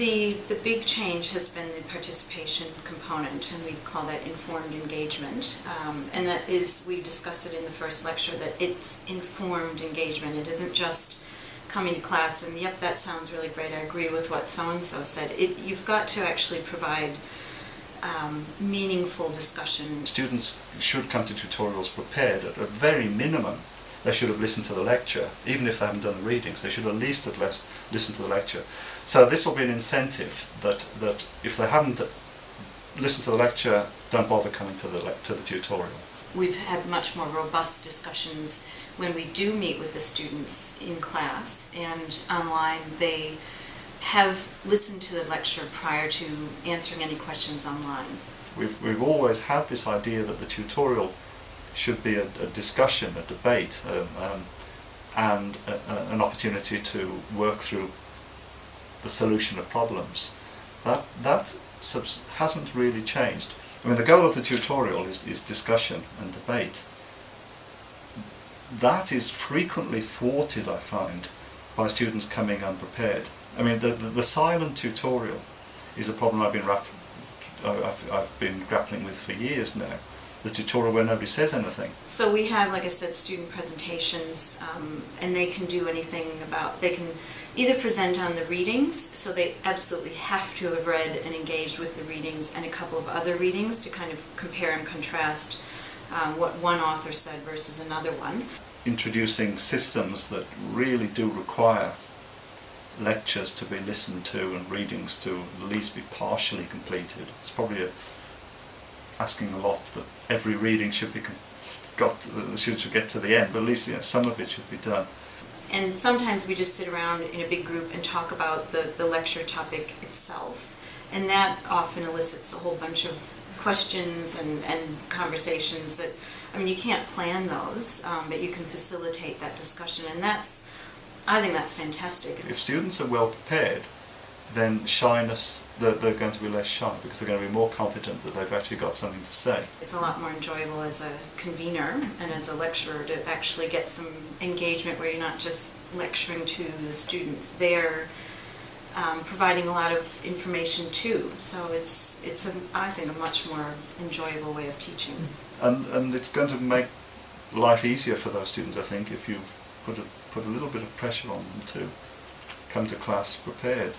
The, the big change has been the participation component, and we call that informed engagement. Um, and that is, we discussed it in the first lecture, that it's informed engagement. It isn't just coming to class and, yep, that sounds really great, I agree with what so-and-so said. It, you've got to actually provide um, meaningful discussion. Students should come to tutorials prepared at a very minimum. They should have listened to the lecture, even if they haven't done the readings. They should at least have listened to the lecture. So this will be an incentive that, that if they haven't listened to the lecture, don't bother coming to the, to the tutorial. We've had much more robust discussions when we do meet with the students in class and online. They have listened to the lecture prior to answering any questions online. We've, we've always had this idea that the tutorial should be a, a discussion, a debate, um, um, and a, a, an opportunity to work through the solution of problems. That, that hasn't really changed. I mean, the goal of the tutorial is, is discussion and debate. That is frequently thwarted, I find, by students coming unprepared. I mean, the, the, the silent tutorial is a problem I've been, I've, I've been grappling with for years now. The tutorial where nobody says anything. So we have, like I said, student presentations, um, and they can do anything about, they can either present on the readings, so they absolutely have to have read and engaged with the readings and a couple of other readings to kind of compare and contrast um, what one author said versus another one. Introducing systems that really do require lectures to be listened to and readings to at least be partially completed. It's probably a, asking a lot that every reading should be got the students should get to the end, but at least you know, some of it should be done. And sometimes we just sit around in a big group and talk about the, the lecture topic itself. And that often elicits a whole bunch of questions and, and conversations that, I mean, you can't plan those, um, but you can facilitate that discussion. And that's, I think that's fantastic. If students are well prepared, then shyness, they're, they're going to be less shy because they're going to be more confident that they've actually got something to say. It's a lot more enjoyable as a convener and as a lecturer to actually get some engagement where you're not just lecturing to the students. They're um, providing a lot of information too. So it's, it's a, I think, a much more enjoyable way of teaching. And, and it's going to make life easier for those students, I think, if you've put a, put a little bit of pressure on them to come to class prepared.